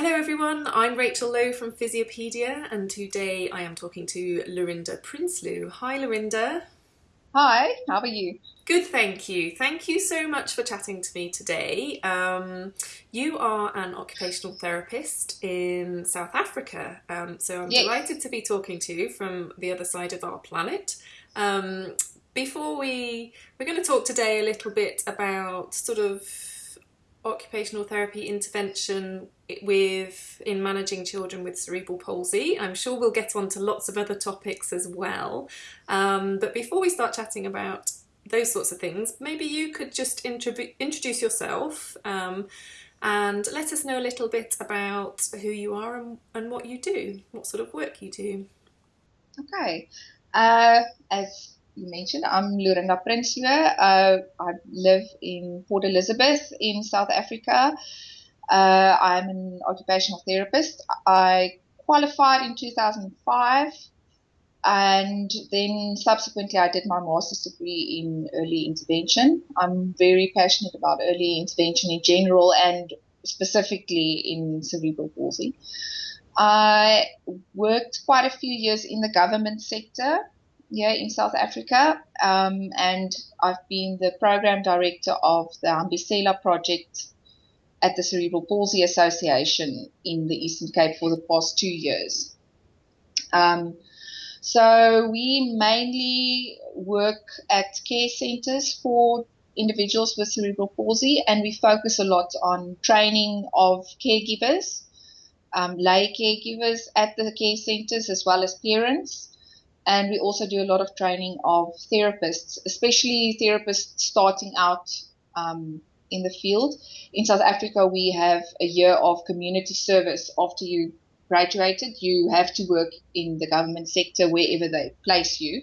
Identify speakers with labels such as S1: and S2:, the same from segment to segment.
S1: hello everyone, I'm Rachel Lowe from Physiopedia and today I am talking to Lorinda Prinsloo. Hi Lorinda.
S2: Hi, how are you?
S1: Good, thank you. Thank you so much for chatting to me today. Um, you are an occupational therapist in South Africa, um, so I'm yes. delighted to be talking to you from the other side of our planet. Um, before we, we're going to talk today a little bit about sort of occupational therapy intervention with in managing children with cerebral palsy. I'm sure we'll get on to lots of other topics as well. Um, but before we start chatting about those sorts of things, maybe you could just introduce yourself um, and let us know a little bit about who you are and, and what you do, what sort of work you do.
S2: Okay. Uh, as you mentioned, I'm Lorinda Prinsloo. Uh, I live in Port Elizabeth in South Africa. Uh, I'm an occupational therapist. I qualified in 2005 and then subsequently I did my master's degree in early intervention. I'm very passionate about early intervention in general and specifically in cerebral palsy. I worked quite a few years in the government sector here in South Africa, um, and I've been the program director of the Hambisela project at the Cerebral Palsy Association in the Eastern Cape for the past two years. Um, so we mainly work at care centers for individuals with cerebral palsy, and we focus a lot on training of caregivers, um, lay caregivers at the care centers, as well as parents. And we also do a lot of training of therapists, especially therapists starting out um, in the field. In South Africa, we have a year of community service after you graduated, you have to work in the government sector wherever they place you.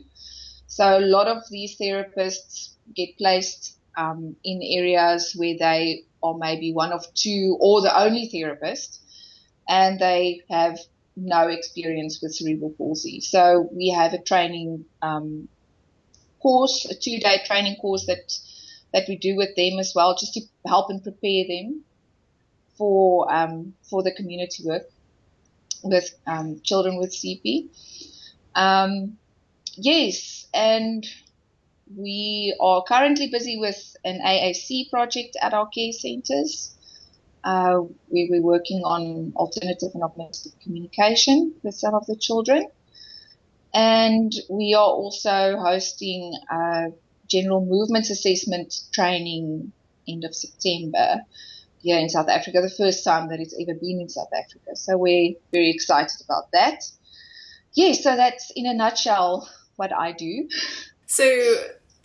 S2: So a lot of these therapists get placed um, in areas where they are maybe one of two or the only therapist, and they have no experience with cerebral palsy. So we have a training um, course, a two-day training course that that we do with them as well, just to help and prepare them for um, for the community work with um, children with CP. Um, yes, and we are currently busy with an AAC project at our care centres. Uh, we, we're working on alternative and augmentative communication with some of the children. And we are also hosting a general movements assessment training end of September here in South Africa, the first time that it's ever been in South Africa. So we're very excited about that. Yeah, so that's in a nutshell what I do.
S1: So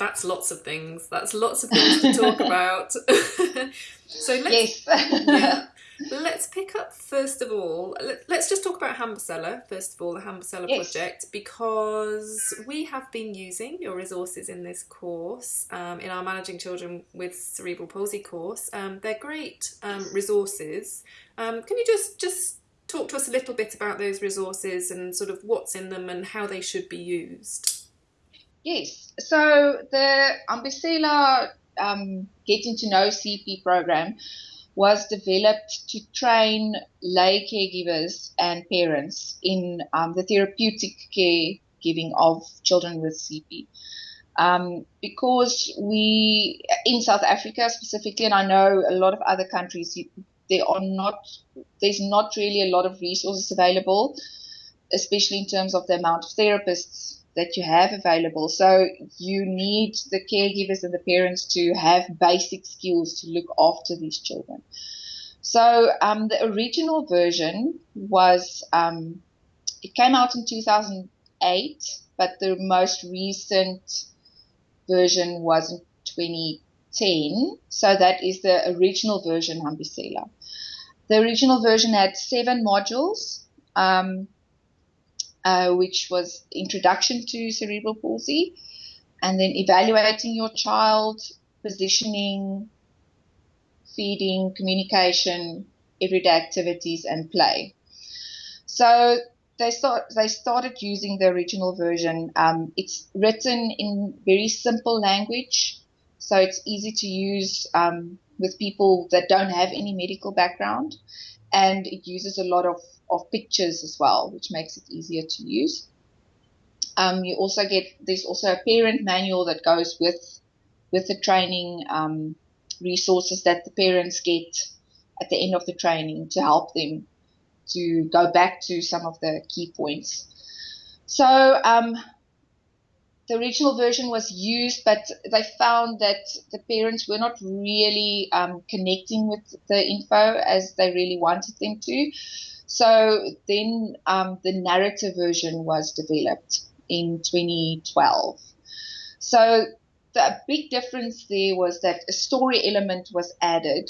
S1: that's lots of things. That's lots of things to talk about. so let's, yes. yeah, let's pick up first of all. Let's just talk about Hambisela first of all, the Hambisela yes. project, because we have been using your resources in this course, um, in our Managing Children with Cerebral Palsy course. Um, they're great um, resources. Um, can you just just talk to us a little bit about those resources and sort of what's in them and how they should be used?
S2: Yes. So the Hambisela um, Getting to Know CP program was developed to train lay caregivers and parents in um, the therapeutic care giving of children with CP. Um, because we, in South Africa specifically, and I know a lot of other countries, there are not, there's not really a lot of resources available, especially in terms of the amount of therapists that you have available. So you need the caregivers and the parents to have basic skills to look after these children. So um, the original version was um, it came out in 2008, but the most recent version was in 2010. So that is the original version, Hambisela. The original version had seven modules. Um, uh, which was introduction to cerebral palsy, and then evaluating your child, positioning, feeding, communication, everyday activities, and play. So they start they started using the original version. Um, it's written in very simple language, so it's easy to use um, with people that don't have any medical background and it uses a lot of, of pictures as well, which makes it easier to use. Um, you also get there's also a parent manual that goes with with the training um, resources that the parents get at the end of the training to help them to go back to some of the key points. So um, the original version was used, but they found that the parents were not really um, connecting with the info as they really wanted them to. So then um, the narrative version was developed in 2012. So the big difference there was that a story element was added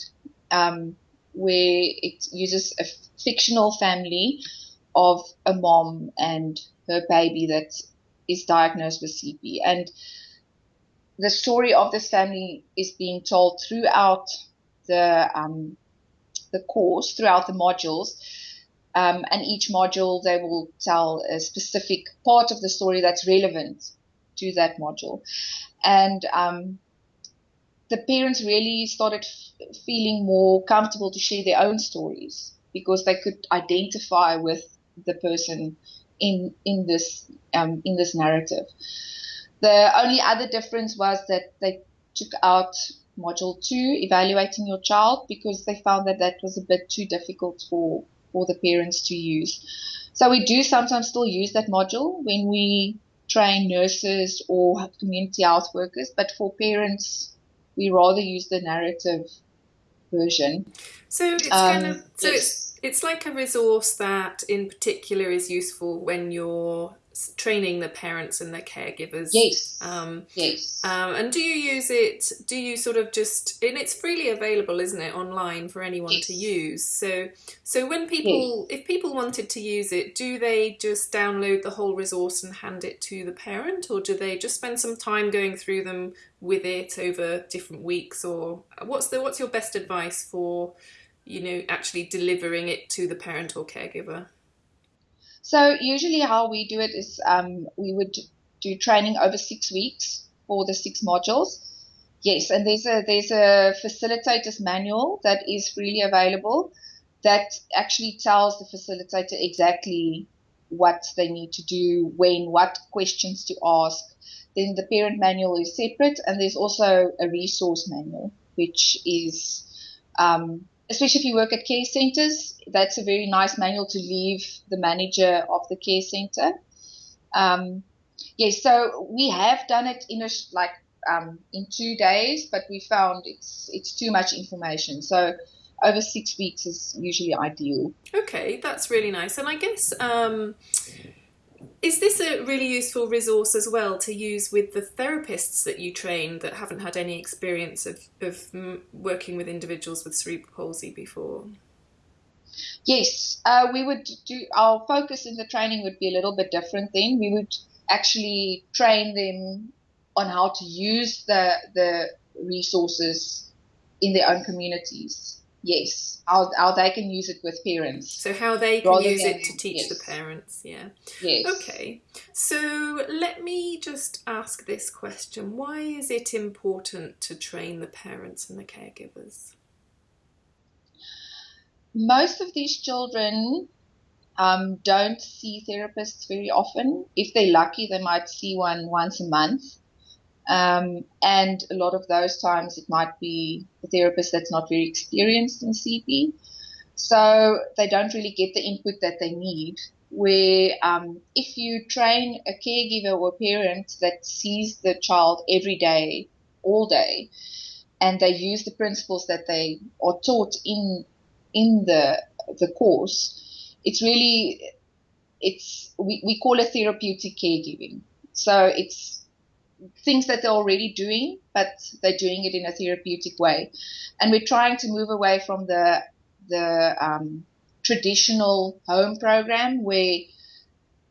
S2: um, where it uses a fictional family of a mom and her baby that is diagnosed with CP. And the story of this family is being told throughout the um, the course, throughout the modules. Um, and each module, they will tell a specific part of the story that's relevant to that module. And um, the parents really started f- feeling more comfortable to share their own stories because they could identify with the person in in this um, in this narrative. The only other difference was that they took out module two, evaluating your child, because they found that that was a bit too difficult for for the parents to use. So we do sometimes still use that module when we train nurses or community health workers, but for parents, we rather use the narrative version.
S1: So it's um, kind of so yes. it's it's like a resource that in particular is useful when you're training the parents and the caregivers.
S2: Yes.
S1: Um,
S2: yes.
S1: Um, and do you use it? Do you sort of just? And it's freely available, isn't it, online for anyone yes. to use? So, so when people, yes. if people wanted to use it, do they just download the whole resource and hand it to the parent, or do they just spend some time going through them with it over different weeks? Or what's the what's your best advice for? You know, actually delivering it to the parent or caregiver?
S2: So usually how we do it is um, we would do training over six weeks for the six modules. Yes, and there's a there's a facilitator's manual that is freely available that actually tells the facilitator exactly what they need to do, when, what questions to ask. Then the parent manual is separate, and there's also a resource manual, which is um, especially if you work at care centers, that's a very nice manual to leave the manager of the care center. Um, yes, so we have done it in a like um, in two days, but we found it's it's too much information. So over six weeks is usually ideal.
S1: Okay, that's really nice. And I guess um, is this a really useful resource as well to use with the therapists that you train that haven't had any experience of, of working with individuals with cerebral palsy before?
S2: Yes, uh, we would do our focus in the training would be a little bit different then. We would actually train them on how to use the the resources in their own communities yes. How, how they can use it with parents.
S1: So how they can use than, it to teach yes. the parents yeah.
S2: Yes.
S1: Okay. So let me just ask this question. Why is it important to train the parents and the caregivers?
S2: Most of these children um, don't see therapists very often. If they're lucky they might see one once a month um, and a lot of those times it might be a therapist that's not very experienced in CP. So they don't really get the input that they need. Where um, if you train a caregiver or a parent that sees the child every day, all day, and they use the principles that they are taught in in the the course, it's really it's we, we call it therapeutic caregiving. So it's things that they're already doing, but they're doing it in a therapeutic way. And we're trying to move away from the the um, traditional home program where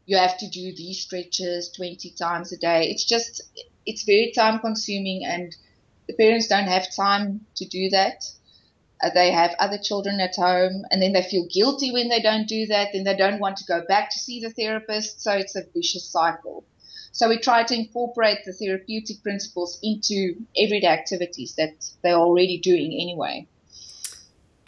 S2: you have to do these stretches 20 times a day. It's just it's very time consuming, and the parents don't have time to do that. Uh, they have other children at home, and then they feel guilty when they don't do that. Then they don't want to go back to see the therapist, so it's a vicious cycle. So we try to incorporate the therapeutic principles into everyday activities that they're already doing anyway.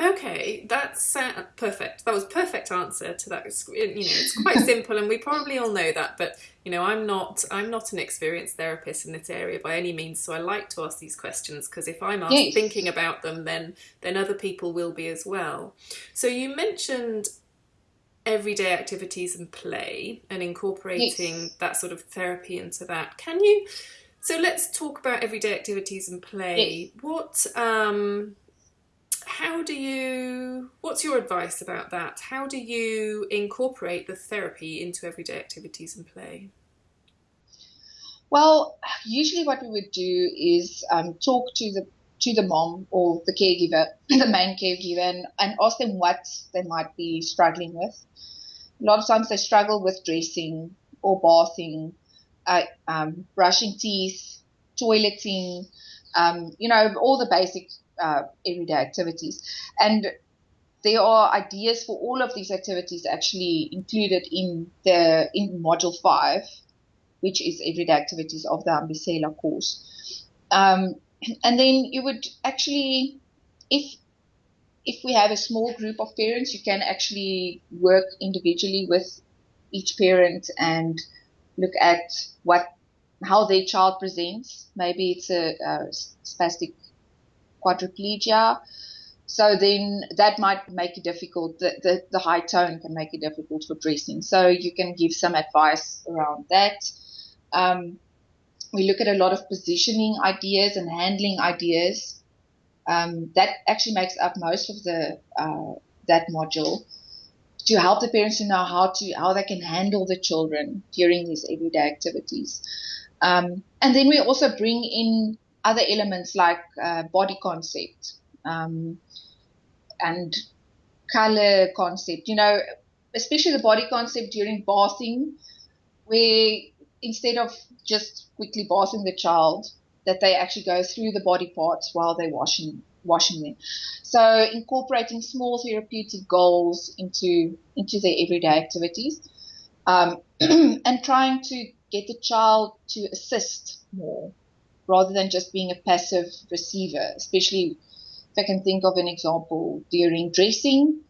S1: Okay, that's uh, perfect. That was perfect answer to that. You know, it's quite simple, and we probably all know that. But you know, I'm not I'm not an experienced therapist in this area by any means. So I like to ask these questions because if I'm asked, yes. thinking about them, then then other people will be as well. So you mentioned everyday activities and play, and incorporating yes. that sort of therapy into that. Can you? So let's talk about everyday activities and play. Yes. What um, how do you what's your advice about that how do you incorporate the therapy into everyday activities and play
S2: well usually what we would do is um, talk to the to the mom or the caregiver the main caregiver and, and ask them what they might be struggling with a lot of times they struggle with dressing or bathing uh, um, brushing teeth toileting um, you know all the basic uh, everyday activities. And there are ideas for all of these activities actually included in the in module five, which is everyday activities of the Hambisela course. Um, and then you would actually, if if we have a small group of parents, you can actually work individually with each parent and look at what how their child presents. Maybe it's a, a spastic quadriplegia. So then that might make it difficult. The, the, the, high tone can make it difficult for dressing. So you can give some advice around that. Um, we look at a lot of positioning ideas and handling ideas. Um, that actually makes up most of the uh, that module to help the parents to know how to how they can handle the children during these everyday activities. Um, and then we also bring in other elements like uh, body concept um, and color concept. You know, especially the body concept during bathing, where instead of just quickly bathing the child, that they actually go through the body parts while they're washing washing them. So incorporating small therapeutic goals into into their everyday activities, um, and trying to get the child to assist more rather than just being a passive receiver, especially if I can think of an example during dressing,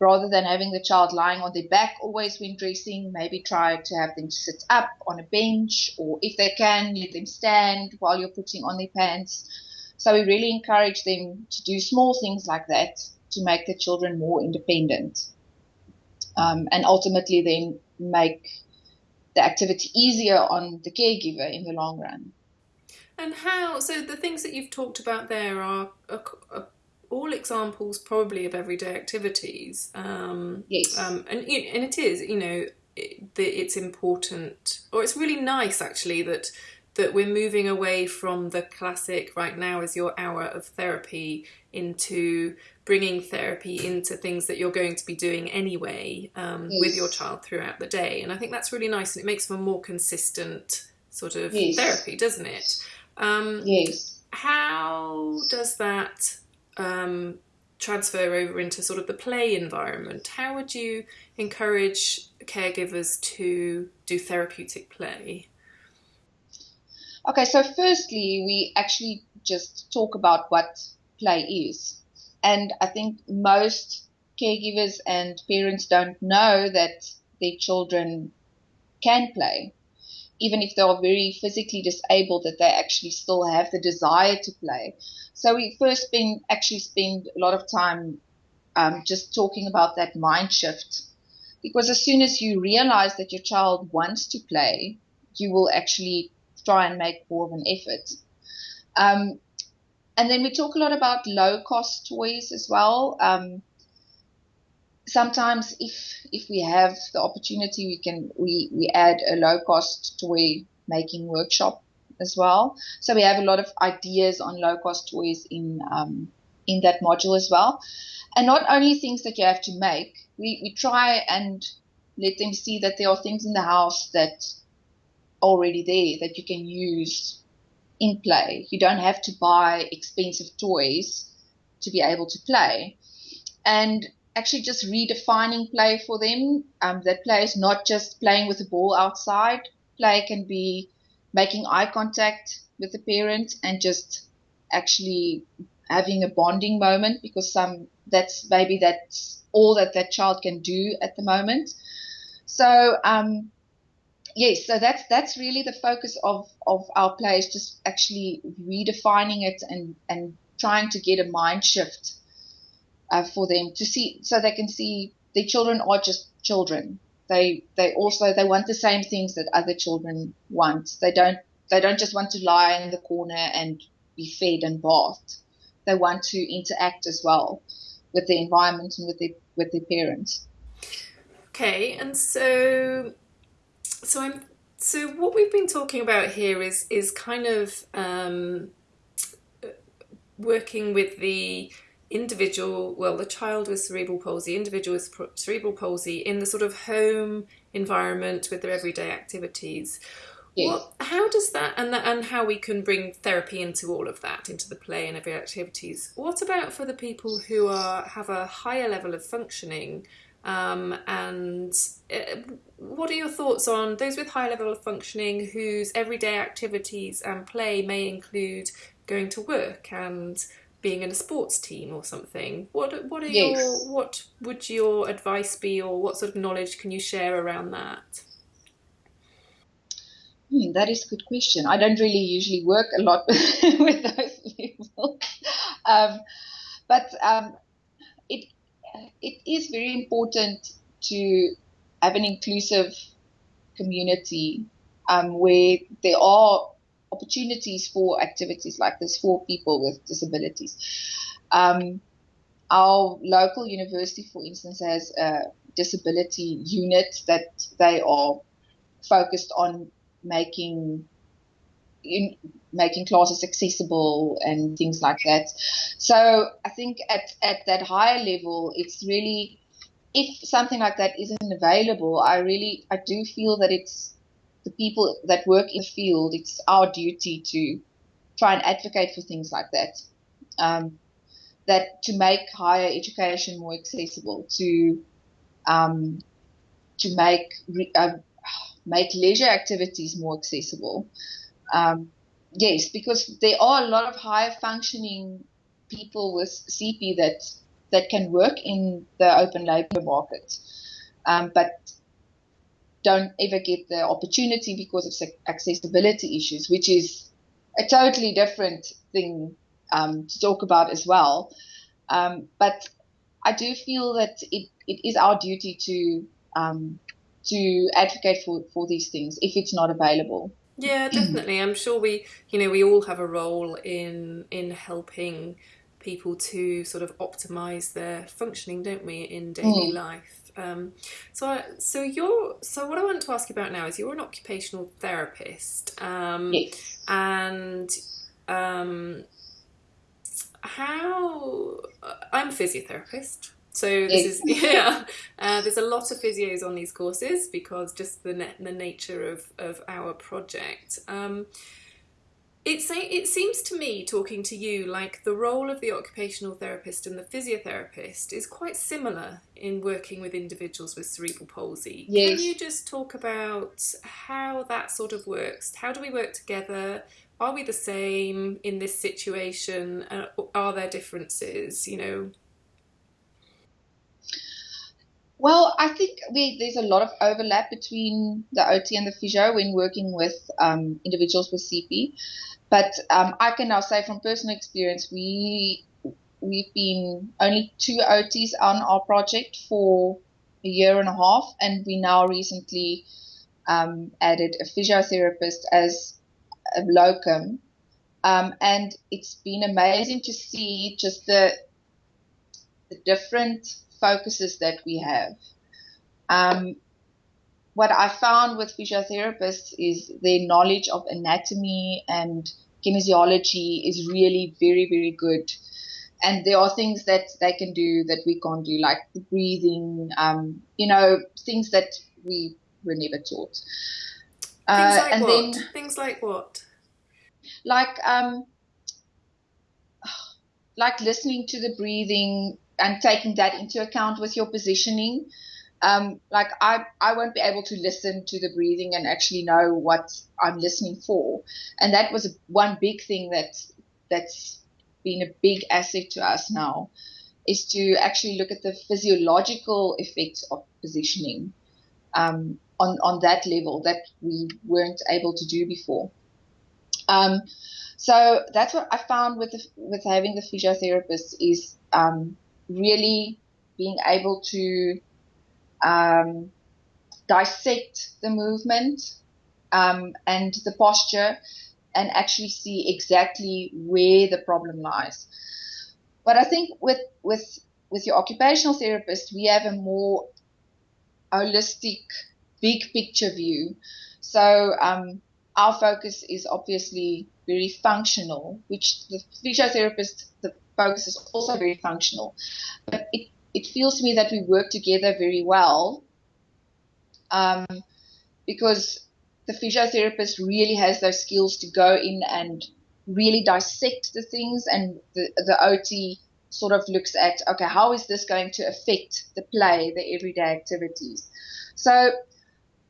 S2: rather than having the child lying on their back always when dressing, maybe try to have them sit up on a bench or if they can, let them stand while you're putting on their pants. So we really encourage them to do small things like that to make the children more independent um, and ultimately then make the activity easier on the caregiver in the long run.
S1: And how? So the things that you've talked about there are, are, are all examples, probably of everyday activities. Um,
S2: yes.
S1: Um, and and it is, you know, it, it's important, or it's really nice actually that that we're moving away from the classic right now is your hour of therapy into bringing therapy into things that you're going to be doing anyway um, yes. with your child throughout the day and i think that's really nice and it makes for a more consistent sort of yes. therapy doesn't it
S2: um, yes.
S1: How does that um, transfer over into sort of the play environment? How would you encourage caregivers to do therapeutic play?
S2: Okay, so firstly, we actually just talk about what play is. And I think most caregivers and parents don't know that their children can play even if they are very physically disabled, that they actually still have the desire to play. So we first spend actually spend a lot of time um, just talking about that mind shift, because as soon as you realize that your child wants to play, you will actually try and make more of an effort. Um, and then we talk a lot about low cost toys as well. Um, sometimes if if we have the opportunity we can we we add a low cost toy making workshop as well. So we have a lot of ideas on low cost toys in um, in that module as well. And not only things that you have to make we, we try and let them see that there are things in the house that are already there that you can use in play. You don't have to buy expensive toys to be able to play. And actually just redefining play for them. Um, that play is not just playing with the ball outside. Play can be making eye contact with the parent and just actually having a bonding moment because some that's maybe that's all that that child can do at the moment. So um, yes, so that's that's really the focus of of our play is just actually redefining it and and trying to get a mind shift uh, for them to see so they can see their children are just children. They they also they want the same things that other children want. They don't they don't just want to lie in the corner and be fed and bathed. They want to interact as well with the environment and with their with their parents.
S1: Okay, and so so I'm so what we've been talking about here is is kind of um, working with the individual, well, the child with cerebral palsy, individual with cerebral palsy in the sort of home environment with their everyday activities. Yes. Well, how does that and that, and how we can bring therapy into all of that, into the play and everyday activities? What about for the people who are have a higher level of functioning? Um, and uh, what are your thoughts on those with high level of functioning whose everyday activities and play may include going to work and being in a sports team or something. What what are yes. your what would your advice be, or what sort of knowledge can you share around that?
S2: Hmm, that is a good question. I don't really usually work a lot with those people, um, but um, it it is very important to have an inclusive community um, where there are opportunities for activities like this for people with disabilities. Um, our local university, for instance, has a disability unit that they are focused on making in, making classes accessible and things like that. So I think at, at that higher level, it's really if something like that isn't available, I really I do feel that it's the people that work in the field, it's our duty to try and advocate for things like that. Um, that to make higher education more accessible, to um, to make uh, make leisure activities more accessible. Um, yes, because there are a lot of higher functioning people with CP that that can work in the open labour market, um, but don't ever get the opportunity because of accessibility issues, which is a totally different thing um, to talk about as well. Um, but I do feel that it, it is our duty to um, to advocate for, for these things if it's not available.
S1: Yeah, definitely. I'm sure we, you know, we all have a role in in helping people to sort of optimize their functioning, don't we, in daily mm. life. Um, so, I, so you're so what I want to ask you about now is you're an occupational therapist, um,
S2: yes.
S1: and um, how I'm a physiotherapist. So this is yeah. Uh, there's a lot of physios on these courses because just the the nature of of our project. Um, it's it seems to me, talking to you, like the role of the occupational therapist and the physiotherapist is quite similar in working with individuals with cerebral palsy. Yes. Can you just talk about how that sort of works? How do we work together? Are we the same in this situation? Are there differences? You know.
S2: Well, I think we, there's a lot of overlap between the OT and the physio when working with um, individuals with CP. But um, I can now say from personal experience, we we've been only two OTs on our project for a year and a half, and we now recently um, added a physiotherapist as a locum. Um, and it's been amazing to see just the the different focuses that we have. Um, what I found with physiotherapists is their knowledge of anatomy and kinesiology is really very, very good. And there are things that they can do that we can't do, like the breathing, um, you know, things that we were never taught.
S1: Things uh, like and what? Then, things like what?
S2: Like um, like listening to the breathing and taking that into account with your positioning um, like I, I won't be able to listen to the breathing and actually know what I'm listening for. And that was one big thing that that's been a big asset to us now is to actually look at the physiological effects of positioning um, on, on that level that we weren't able to do before. Um, so that's what I found with the, with having the physiotherapist is um, really being able to um, dissect the movement um, and the posture and actually see exactly where the problem lies. But I think with with with your occupational therapist, we have a more holistic, big picture view. So um, our focus is obviously very functional, which the physiotherapist the focus is also very functional. But it it feels to me that we work together very well um, because the physiotherapist really has those skills to go in and really dissect the things and the, the OT sort of looks at, okay, how is this going to affect the play, the everyday activities? So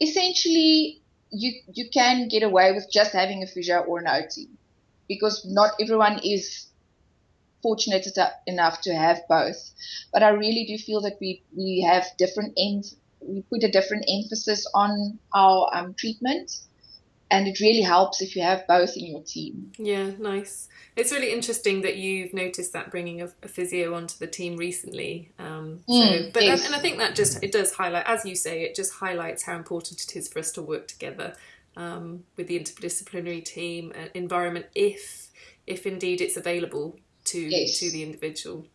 S2: essentially, you, you can get away with just having a physio or an OT because not everyone is fortunate enough to have both. But I really do feel that we, we have different ends, we put a different emphasis on our um, treatment and it really helps if you have both in your team.
S1: Yeah, nice. It's really interesting that you've noticed that bringing a, a physio onto the team recently. Um, so, mm, but yes. and I think that just it does highlight, as you say, it just highlights how important it is for us to work together um, with the interdisciplinary team uh, environment, if if indeed it's available to yes. to the individual.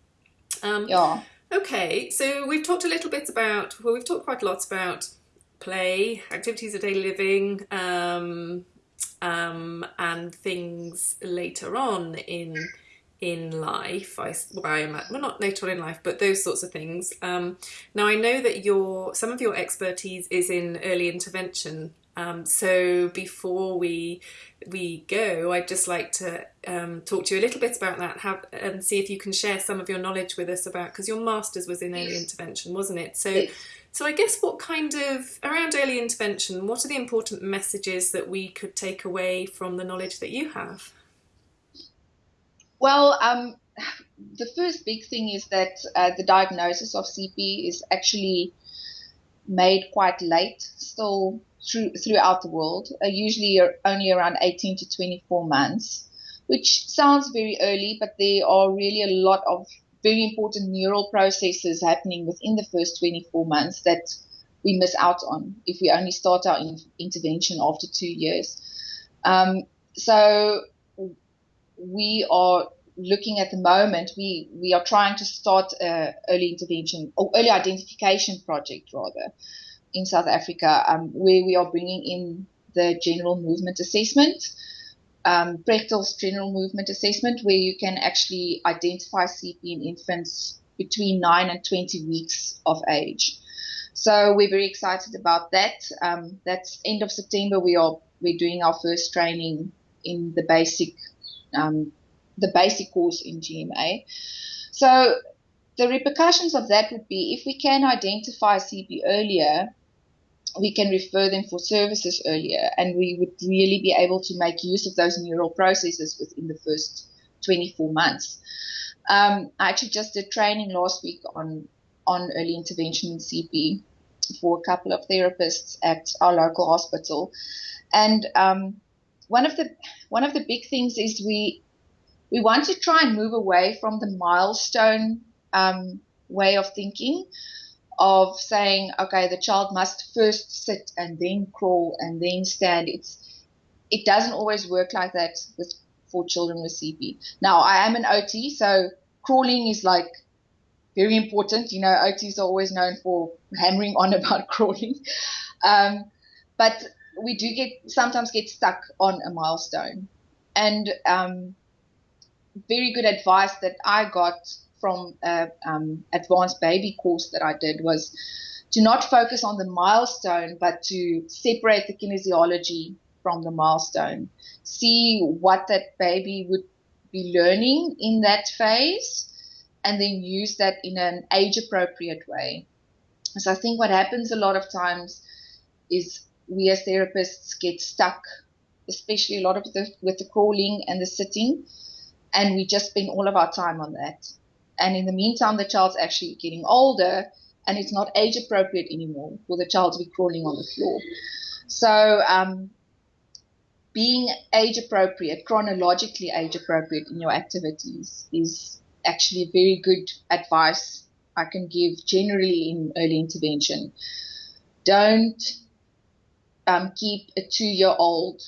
S2: Um, yeah.
S1: Okay, so we've talked a little bit about well, we've talked quite a lot about play, activities of daily living, um, um, and things later on in in life. I, well, I am well, not later on in life, but those sorts of things. Um, now I know that your some of your expertise is in early intervention. Um, so before we we go, I'd just like to um, talk to you a little bit about that, have, and see if you can share some of your knowledge with us about because your master's was in early intervention, wasn't it? So. So I guess what kind of around early intervention, what are the important messages that we could take away from the knowledge that you have?
S2: Well, um, the first big thing is that uh, the diagnosis of CP is actually made quite late, still through, throughout the world, uh, usually only around 18 to 24 months, which sounds very early, but there are really a lot of very important neural processes happening within the first 24 months that we miss out on if we only start our in- intervention after two years. Um, so we are looking at the moment, we, we are trying to start a early intervention or early identification project rather in South Africa, um, where we are bringing in the general movement assessment um, Prechtl's general movement assessment, where you can actually identify CP in infants between 9 and 20 weeks of age. So we're very excited about that. Um, that's end of September. We are we're doing our first training in the basic um, the basic course in GMA. So the repercussions of that would be if we can identify CP earlier, we can refer them for services earlier and we would really be able to make use of those neural processes within the first 24 months. Um, I actually just did training last week on, on early intervention in CP for a couple of therapists at our local hospital. And um, one of the one of the big things is we we want to try and move away from the milestone um, way of thinking of saying, okay, the child must first sit and then crawl and then stand. It's it doesn't always work like that with for children with CP. Now, I am an OT, so crawling is like very important. You know, OTs are always known for hammering on about crawling, um, but we do get sometimes get stuck on a milestone, and um, very good advice that I got from a um, advanced baby course that I did was to not focus on the milestone, but to separate the kinesiology from the milestone. See what that baby would be learning in that phase, and then use that in an age appropriate way. So I think what happens a lot of times is we as therapists get stuck, especially a lot of the with the crawling and the sitting, and we just spend all of our time on that. And in the meantime, the child's actually getting older, and it's not age appropriate anymore for the child to be crawling on the floor. So, um, being age appropriate, chronologically age appropriate in your activities is actually very good advice I can give generally in early intervention. Don't um, keep a two year old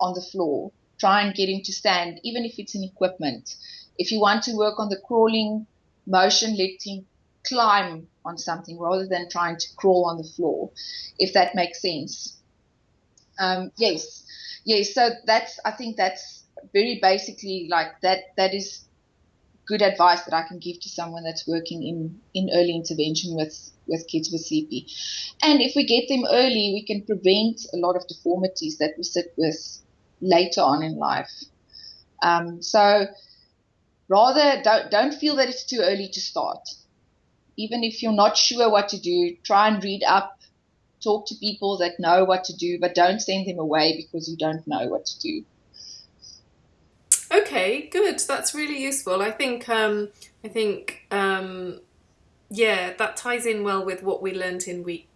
S2: on the floor. Try and get him to stand, even if it's in equipment. If you want to work on the crawling motion, him climb on something rather than trying to crawl on the floor, if that makes sense. Um, yes, yes. So that's I think that's very basically like that. That is good advice that I can give to someone that's working in in early intervention with with kids with CP. And if we get them early, we can prevent a lot of deformities that we sit with later on in life. Um, so rather don't don't feel that it's too early to start. Even if you're not sure what to do, try and read up, talk to people that know what to do, but don't send them away because you don't know what to do.
S1: Okay, good. That's really useful. I think um, I think um, yeah, that ties in well with what we learned in week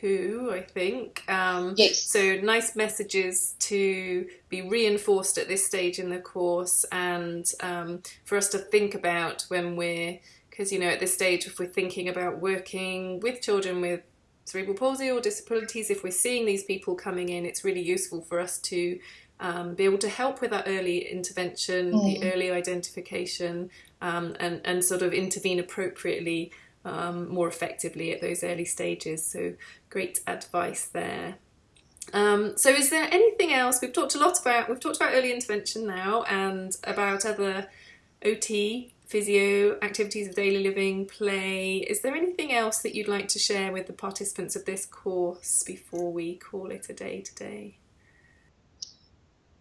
S1: two, I think. Um,
S2: yes.
S1: So nice messages to be reinforced at this stage in the course, and um, for us to think about when we're because you know at this stage if we're thinking about working with children with cerebral palsy or disabilities, if we're seeing these people coming in, it's really useful for us to um, be able to help with that early intervention, mm. the early identification, um, and, and sort of intervene appropriately um, more effectively at those early stages. So, great advice there. Um, so, is there anything else? We've talked a lot about we've talked about early intervention now and about other OT physio, activities of daily living, play. Is there anything else that you'd like to share with the participants of this course before we call it a day today?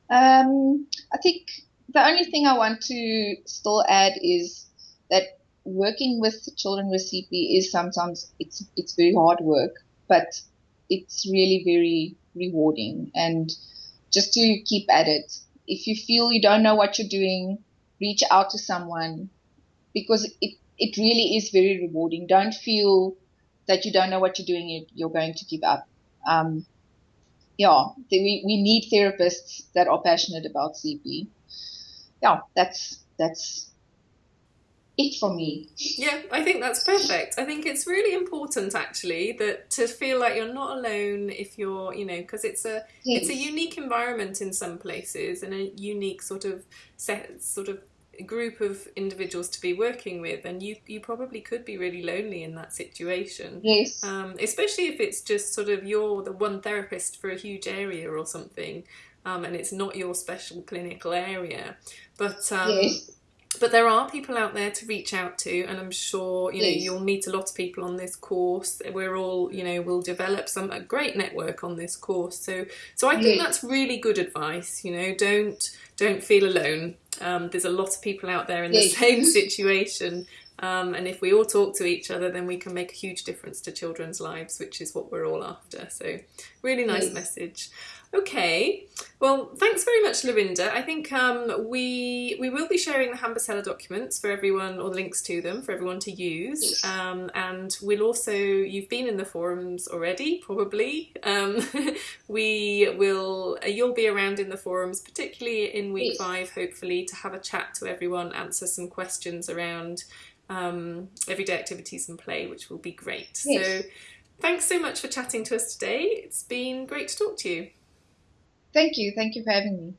S2: Um, I think the only thing I want to still add is that working with children with CP is sometimes it's it's very hard work, but it's really very rewarding and just to keep at it. If you feel you don't know what you're doing, reach out to someone because it, it really is very rewarding. Don't feel that you don't know what you're doing, you're going to give up. Um, yeah, we, we need therapists that are passionate about CP. Yeah, that's that's it for me.
S1: Yeah, I think that's perfect. I think it's really important actually that to feel like you're not alone if you're, you know, because it's a yes. it's a unique environment in some places and a unique sort of set sort of group of individuals to be working with and you you probably could be really lonely in that situation
S2: yes
S1: um, especially if it's just sort of you're the one therapist for a huge area or something um, and it's not your special clinical area but um, yes. But there are people out there to reach out to and i'm sure you know yes. you'll meet a lot of people on this course we're all you know we'll develop some a great network on this course so so i think yes. that's really good advice you know don't don't feel alone um, there's a lot of people out there in the same situation. Um, and if we all talk to each other, then we can make a huge difference to children's lives, which is what we're all after. So, really nice yes. message. Okay, well, thanks very much, Lorinda. I think um, we we will be sharing the Hambisela documents for everyone, or the links to them for everyone to use. Um, and we'll also, you've been in the forums already, probably. Um, we will, uh, you'll be around in the forums, particularly in week five, hopefully, to have a chat to everyone, answer some questions around um, everyday activities and play, which will be great. So, thanks so much for chatting to us today. It's been great to talk to you.
S2: Thank you. Thank you for having me.